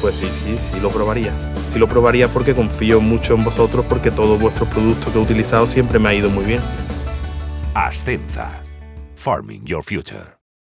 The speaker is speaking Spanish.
Pues sí, sí, sí lo probaría. Sí lo probaría porque confío mucho en vosotros porque todos vuestros productos que he utilizado siempre me ha ido muy bien. Ascenza. Farming Your Future.